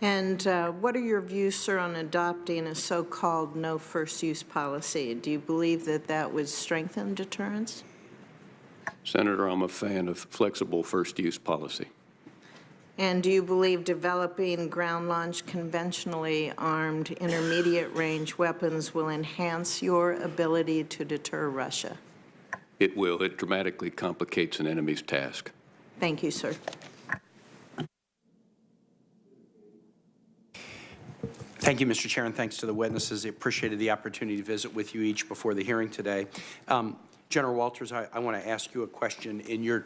And uh, what are your views, sir, on adopting a so-called no first use policy? Do you believe that that would strengthen deterrence? Senator, I'm a fan of flexible first-use policy. And do you believe developing ground-launched conventionally armed intermediate-range weapons will enhance your ability to deter Russia? It will. It dramatically complicates an enemy's task. Thank you, sir. Thank you, Mr. Chair, and thanks to the witnesses. I appreciated the opportunity to visit with you each before the hearing today. Um, General Wolters, I, I want to ask you a question. In your